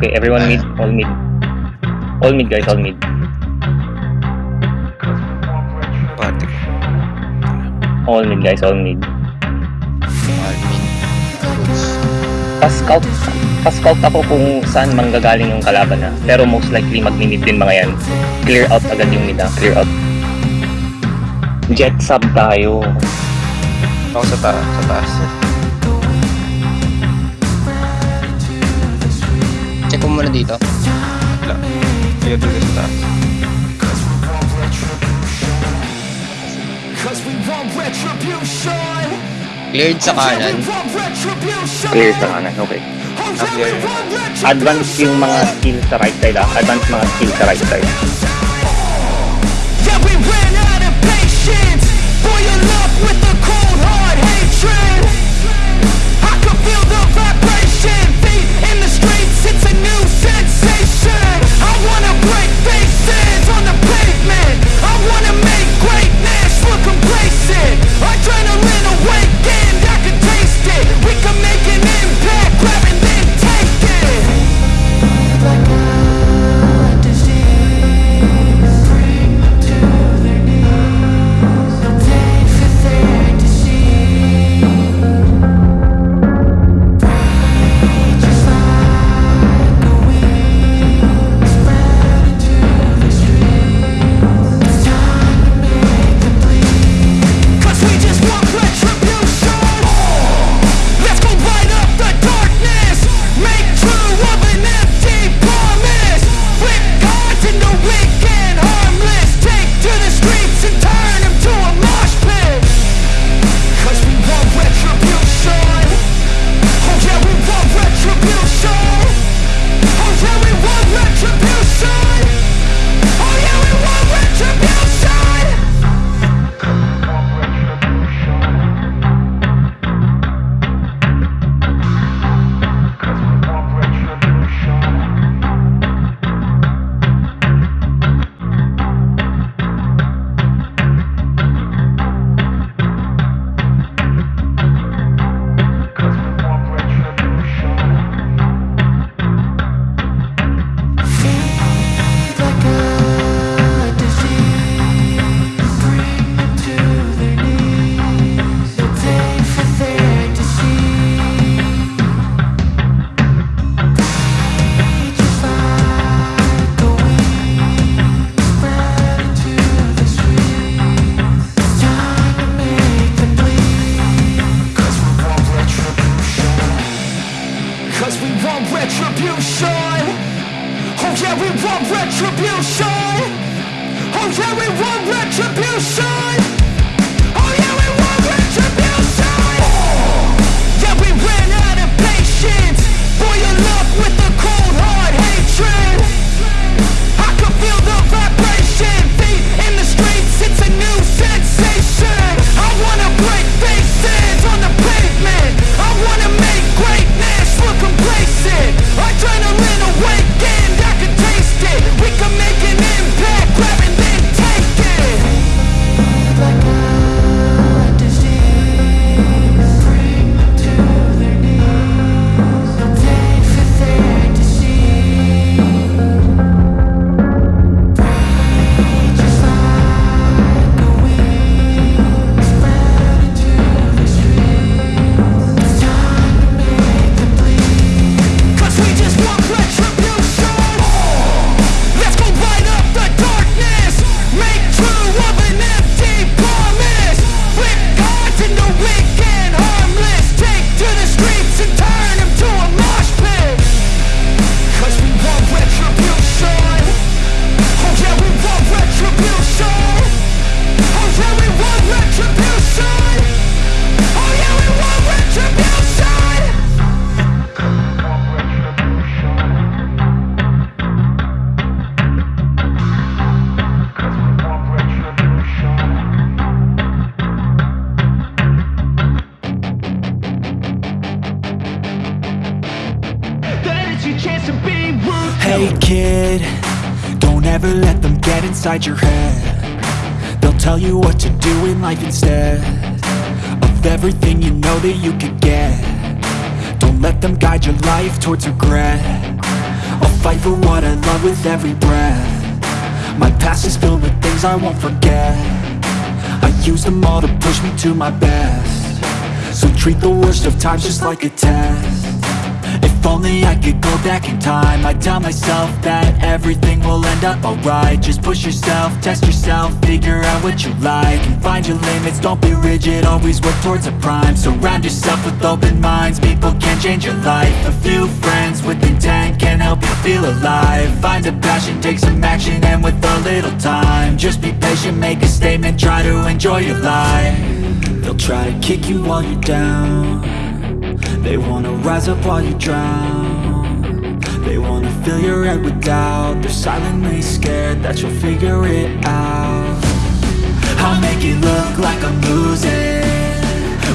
Okay, everyone mid, all mid. All mid guys, all mid. Pati ko. All mid guys, all mid. Pa-scout, pa-scout ako kung saan manggagaling yung kalaban na. Pero most likely mag-mid din mga yan. Clear out agad yung mid ha, clear out. Jet sub tayo. Ako sa taas. Sa taas. Check ko muna dito. Wala. Ayaw dito sa taas. Cleared sa kanan. Clear sa kanan, okay. Oh, want retribution. Advance yung mga skill sa right side ha. Advance mga skill sa right side. Yeah, we ran out of patience. Boil up with Oh yeah, we want retribution. Oh yeah, we want retribution. Oh, yeah, we ran out of patience. With kid, don't ever let them get inside your head. They'll tell you what to do in life instead Of everything you know that you could get. Don't let them guide your life towards regret. I'll fight for what I love with every breath. My past is filled with things I won't forget. I use them all to push me to my best. So treat the worst of times just like a test if only I could go back in time. I'd tell myself that everything will end up alright. Just push yourself, test yourself, figure out what you like And find your limits, don't be rigid, always work towards a prime. Surround yourself with open minds, people can change your life. A few friends with intent can help you feel alive. Find a passion, take some action, and with a little time Just be patient, make a statement, try to enjoy your life. They'll try to kick you while you're down they wanna rise up while you drown. They wanna fill your head with doubt. They're silently scared that you'll figure it out. I'll make it look like I'm losing.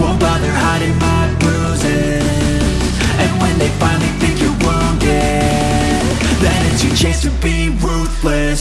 Won't bother hiding my bruises. And when they finally think you're wounded Then it's your chance to be ruthless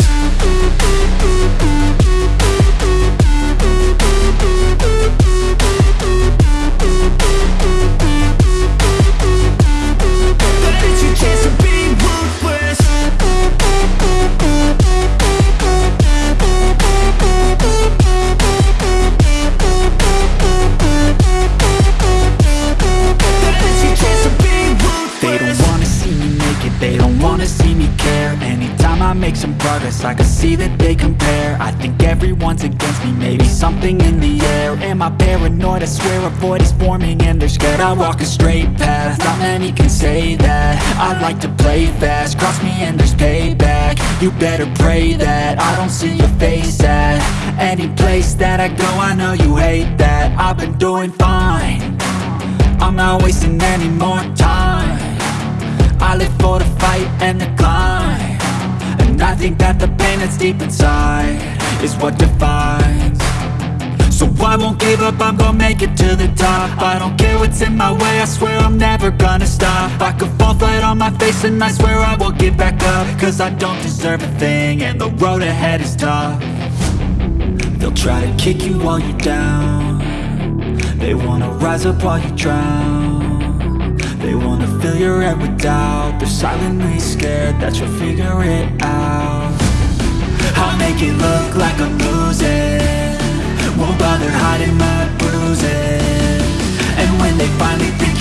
make some progress, I can see that they compare. I think everyone's against me, maybe something in the air. Am I paranoid? I swear a void is forming and they're scared I walk a straight path, not many can say that. I like to play fast, cross me and there's payback. You better pray that I don't see your face at Any place that I go, I know you hate that. I've been doing fine. I'm not wasting any more time. I live for the fight and the climb I think that the pain that's deep inside Is what defines. So I won't give up, I'm gonna make it to the top. I don't care what's in my way, I swear I'm never gonna stop. I could fall flat on my face and I swear I will get back up. Cause I don't deserve a thing and the road ahead is tough. They'll try to kick you while you're down. They wanna rise up while you drown They wanna fill your head with doubt. They're silently scared that you'll figure it out. I'll make it look like I'm losing. Won't bother hiding my bruises. And when they finally think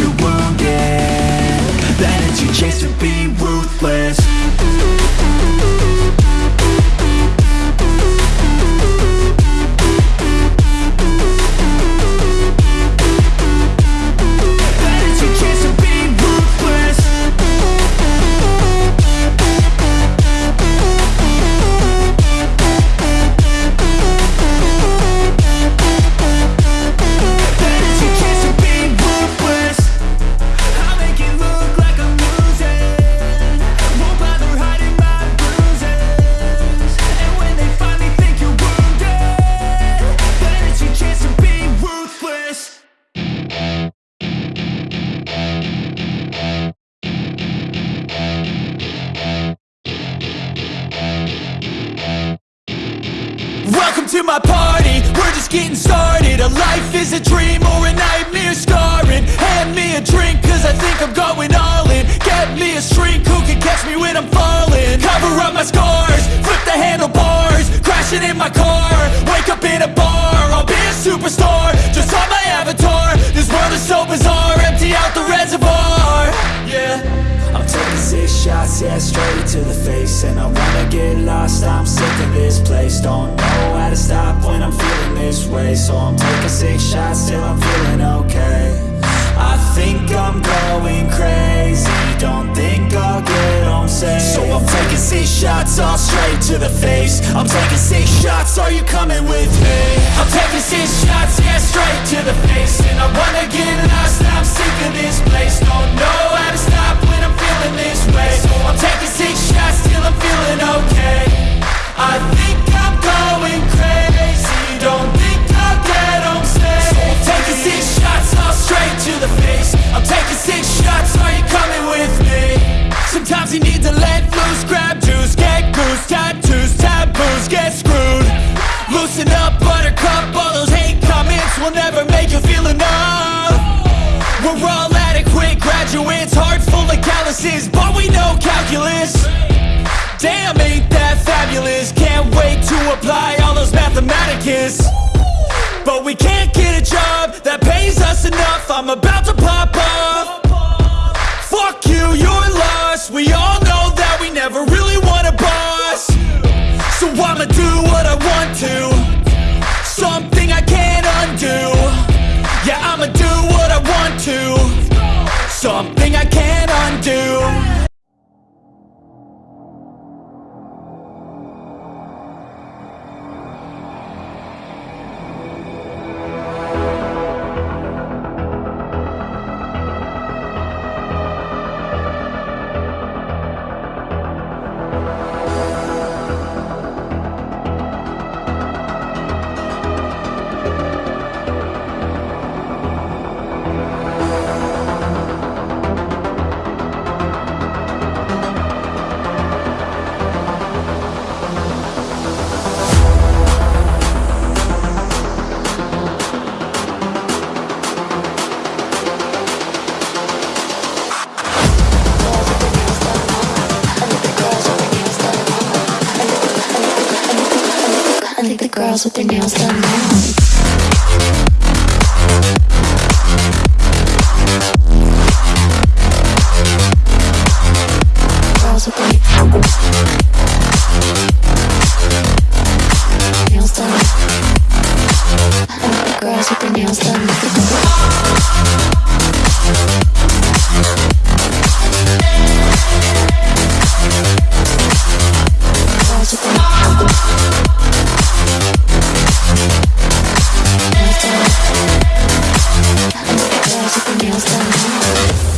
Welcome to my party, we're just getting started. A life is a dream or a nightmare scarring. Hand me a drink cause I think I'm going all in. Get me a shrink who can catch me when I'm falling? Cover up my scars, flip the handlebars Crashing in my car, wake up in a bar I'll be a superstar, yeah, straight to the face. And I wanna get lost, I'm sick of this place. Don't know how to stop when I'm feeling this way. So I'm taking six shots till I'm feeling okay. I think I'm going crazy. Don't think I'll get home safe. So I'm taking six shots, all straight to the face. I'm taking six shots, are you coming with me? I'm taking six shots, yeah, straight to the face. And I wanna get lost, I'm sick of this place. Don't know how to stop feeling this way. So I'm taking six shots till I'm feeling okay. I think I'm going crazy. Don't think I'll but we know calculus. Damn, ain't that fabulous? Can't wait to apply all those mathematicus. But we can't get a job that pays us enough. I'm about to pop off. Fuck you, you're lost. We all know that we never really want a boss. So I'ma do what I want to. Something I can't undo. I think the Thank you.